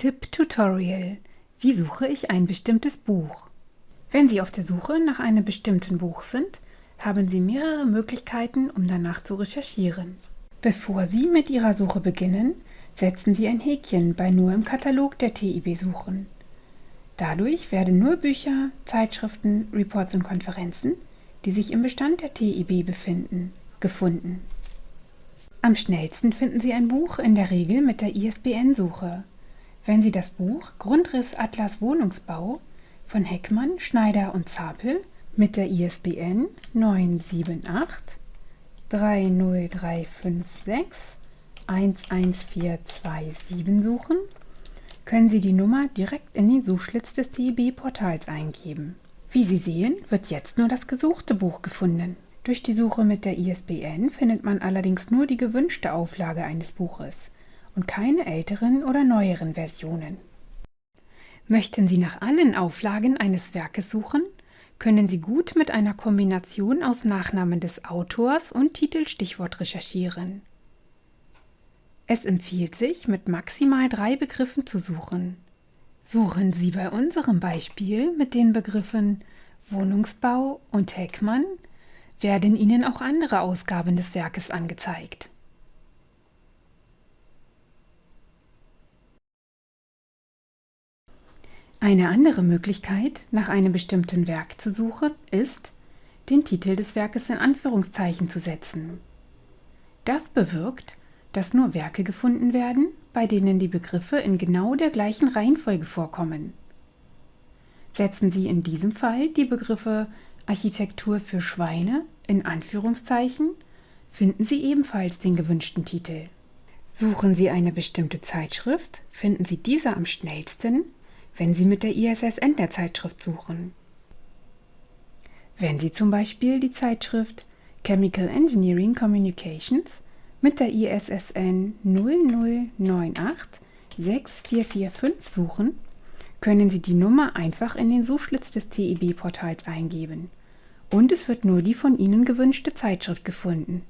Tipp-Tutorial Wie suche ich ein bestimmtes Buch? Wenn Sie auf der Suche nach einem bestimmten Buch sind, haben Sie mehrere Möglichkeiten, um danach zu recherchieren. Bevor Sie mit Ihrer Suche beginnen, setzen Sie ein Häkchen bei Nur im Katalog der TIB suchen. Dadurch werden nur Bücher, Zeitschriften, Reports und Konferenzen, die sich im Bestand der TIB befinden, gefunden. Am schnellsten finden Sie ein Buch in der Regel mit der ISBN-Suche. Wenn Sie das Buch Grundriss Atlas Wohnungsbau von Heckmann, Schneider und Zapel mit der ISBN 978 30356 11427 suchen, können Sie die Nummer direkt in den Suchschlitz des TIB-Portals eingeben. Wie Sie sehen, wird jetzt nur das gesuchte Buch gefunden. Durch die Suche mit der ISBN findet man allerdings nur die gewünschte Auflage eines Buches und keine älteren oder neueren Versionen. Möchten Sie nach allen Auflagen eines Werkes suchen, können Sie gut mit einer Kombination aus Nachnamen des Autors und Titelstichwort recherchieren. Es empfiehlt sich, mit maximal drei Begriffen zu suchen. Suchen Sie bei unserem Beispiel mit den Begriffen Wohnungsbau und Heckmann, werden Ihnen auch andere Ausgaben des Werkes angezeigt. Eine andere Möglichkeit, nach einem bestimmten Werk zu suchen, ist, den Titel des Werkes in Anführungszeichen zu setzen. Das bewirkt, dass nur Werke gefunden werden, bei denen die Begriffe in genau der gleichen Reihenfolge vorkommen. Setzen Sie in diesem Fall die Begriffe Architektur für Schweine in Anführungszeichen, finden Sie ebenfalls den gewünschten Titel. Suchen Sie eine bestimmte Zeitschrift, finden Sie diese am schnellsten, wenn Sie mit der ISSN der Zeitschrift suchen. Wenn Sie zum Beispiel die Zeitschrift Chemical Engineering Communications mit der ISSN 0098 6445 suchen, können Sie die Nummer einfach in den Suchschlitz des TIB-Portals eingeben und es wird nur die von Ihnen gewünschte Zeitschrift gefunden.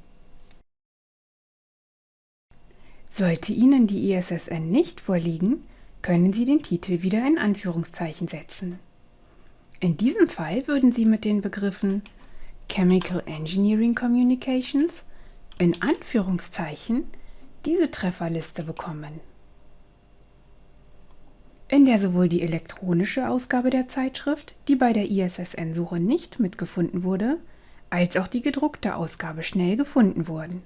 Sollte Ihnen die ISSN nicht vorliegen, können Sie den Titel wieder in Anführungszeichen setzen. In diesem Fall würden Sie mit den Begriffen Chemical Engineering Communications in Anführungszeichen diese Trefferliste bekommen. In der sowohl die elektronische Ausgabe der Zeitschrift, die bei der ISSN-Suche nicht mitgefunden wurde, als auch die gedruckte Ausgabe schnell gefunden wurden.